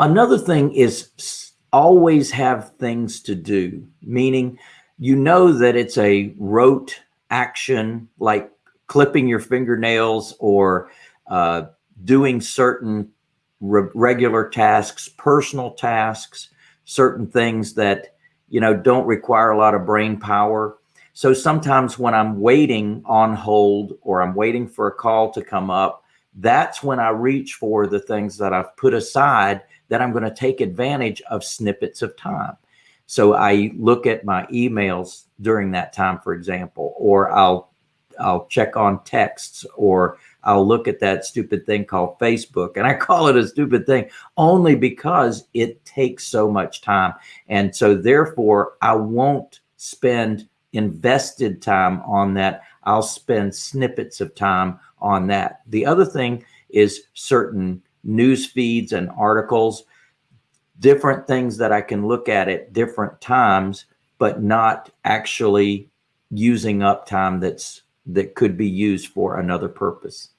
Another thing is always have things to do, meaning you know that it's a rote action like clipping your fingernails or uh, doing certain re regular tasks, personal tasks, certain things that, you know, don't require a lot of brain power. So sometimes when I'm waiting on hold or I'm waiting for a call to come up, that's when I reach for the things that I've put aside that I'm going to take advantage of snippets of time. So I look at my emails during that time, for example, or I'll I'll check on texts or I'll look at that stupid thing called Facebook. And I call it a stupid thing only because it takes so much time. And so therefore I won't spend invested time on that. I'll spend snippets of time on that. The other thing is certain news feeds and articles, different things that I can look at at different times, but not actually using up time that's that could be used for another purpose.